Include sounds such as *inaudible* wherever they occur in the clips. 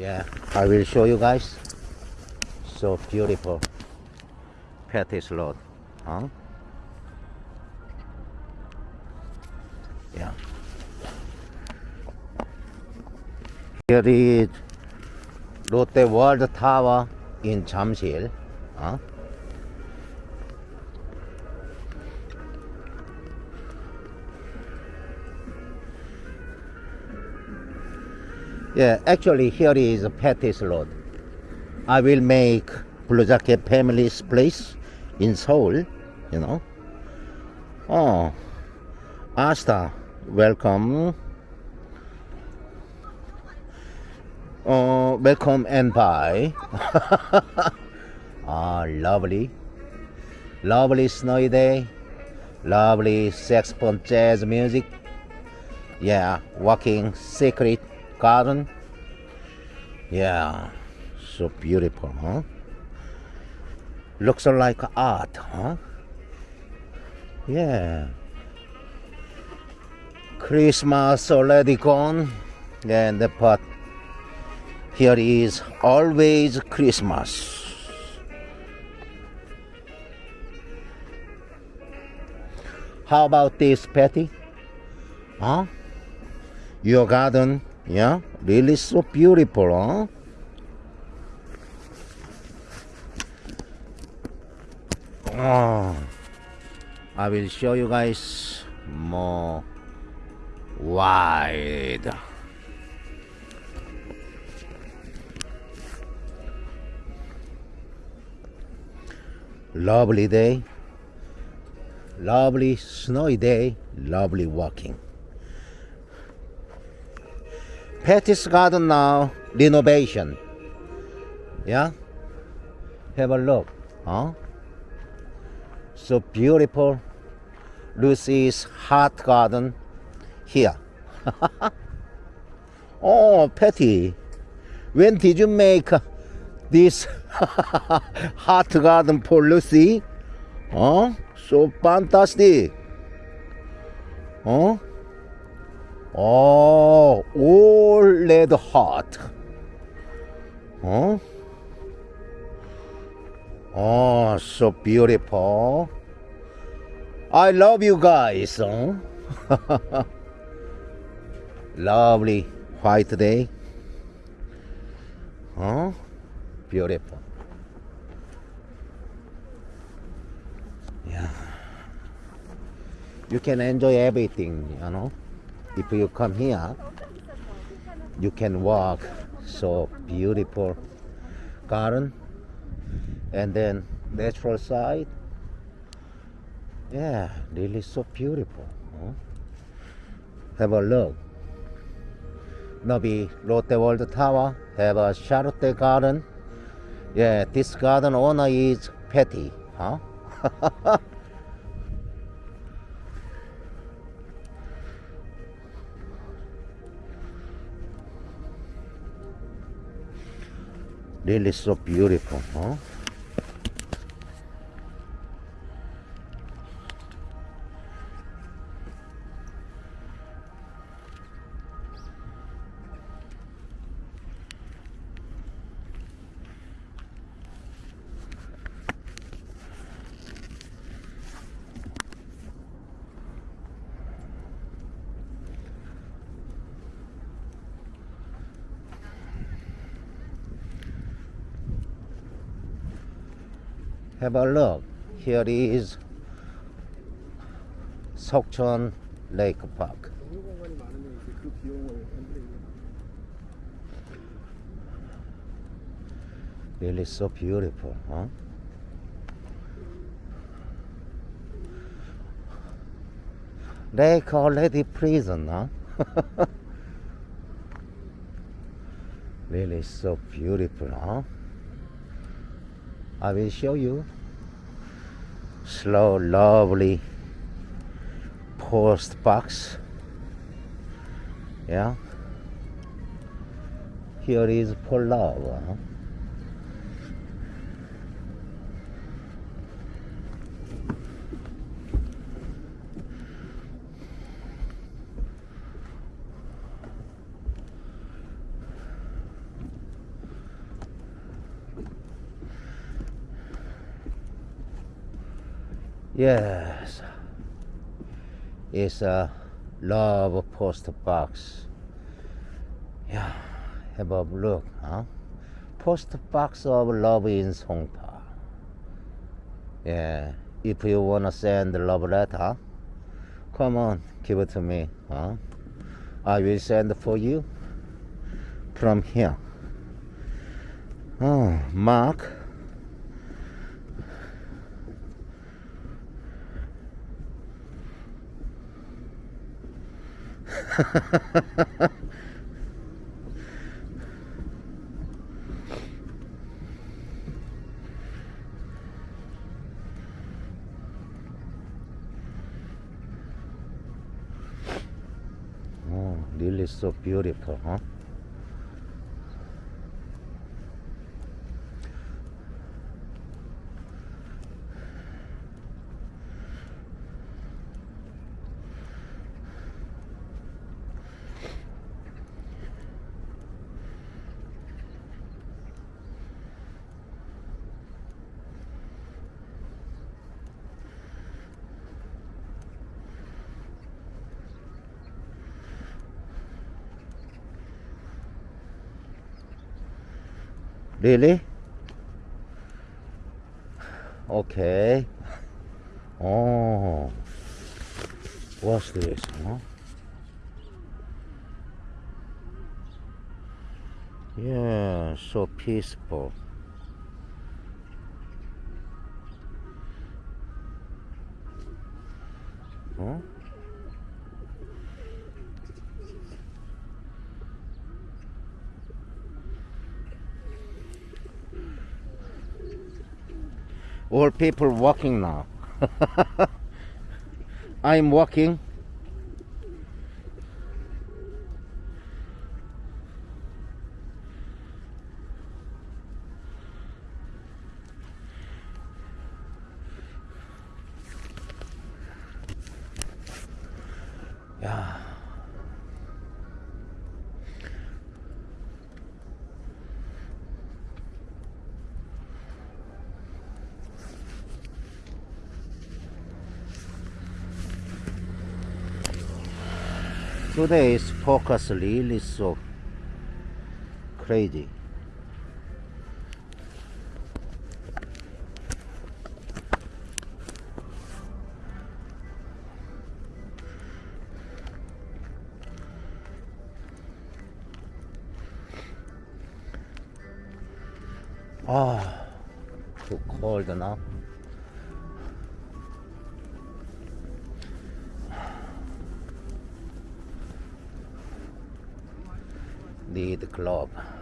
Yeah, I will show you guys. So beautiful. Pettis Road. Huh? Yeah. Here is Lotte World Tower in Jamsil. Huh? Yeah, actually here is Pettis Road. I will make Blue Jacket family's place in Seoul, you know. Oh, Asta, welcome. Oh, welcome and bye. *laughs* ah, lovely. Lovely snowy day. Lovely saxophone jazz music. Yeah, walking secret garden. Yeah, so beautiful, huh? Looks like art, huh? Yeah. Christmas already gone, and but here is always Christmas. How about this, Patty? Huh? Your garden, yeah, really so beautiful, huh? Oh, I will show you guys more wide. Lovely day, lovely snowy day, lovely walking. Pettis Garden now renovation. Yeah, have a look, huh? So beautiful. Lucy's heart garden here. *laughs* oh, Patty, when did you make this *laughs* heart garden for Lucy? Oh, so fantastic. Oh, oh, all red heart. Oh, oh, so beautiful. I love you guys. Huh? *laughs* Lovely white day. Huh? Beautiful. Yeah. You can enjoy everything, you know. If you come here, you can walk so beautiful garden and then natural side yeah, really so beautiful. Huh? Have a look. Maybe Lotte World Tower have a Charlotte Garden. Yeah, this garden owner is Patty. Huh? *laughs* really so beautiful, huh? have a look. Here is Seokchon Lake Park. Really so beautiful, huh? Lake already prison, huh? *laughs* really so beautiful, huh? I will show you. Slow, lovely post box. Yeah. Here is for love. Huh? Yes. It's a love post box. Yeah, have a look, huh? Post box of love in Songpa. Yeah, if you wanna send love letter, come on, give it to me, huh? I will send for you from here. Oh, Mark. Oh, really so beautiful, huh? Really? Okay. Oh, what's this? Huh? Yeah, so peaceful. Huh? All people walking now. *laughs* I'm walking. Today's focus really is so crazy. Ah, too cold now. Need glove. Ah,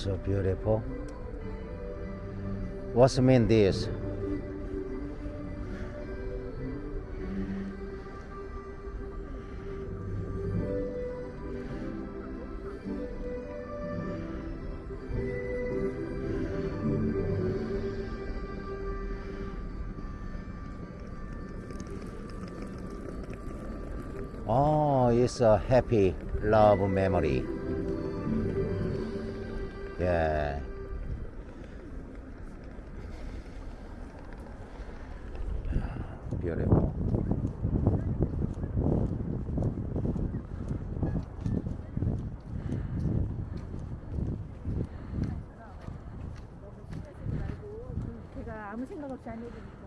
so beautiful. What's mean this? Oh, it's a happy love memory. Beautiful. 제가 아무 생각 없이 안 해주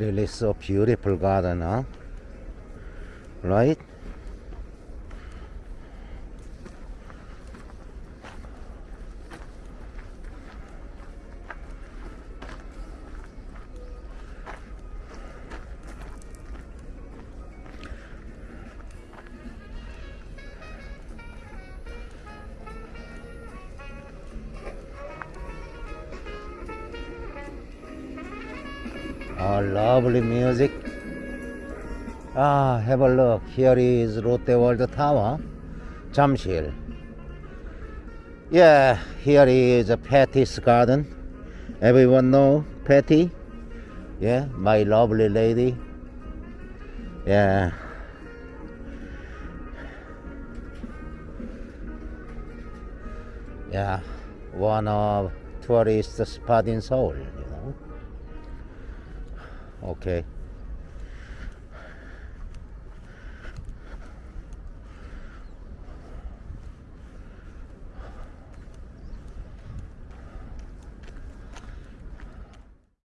Really so beautiful garden, huh? Right? Oh, lovely music. Ah, have a look. Here is Lotte World Tower, Jamshil. Yeah, here is Patty's Garden. Everyone know Patty? Yeah, my lovely lady. Yeah. Yeah, one of tourist spot in Seoul. Okay.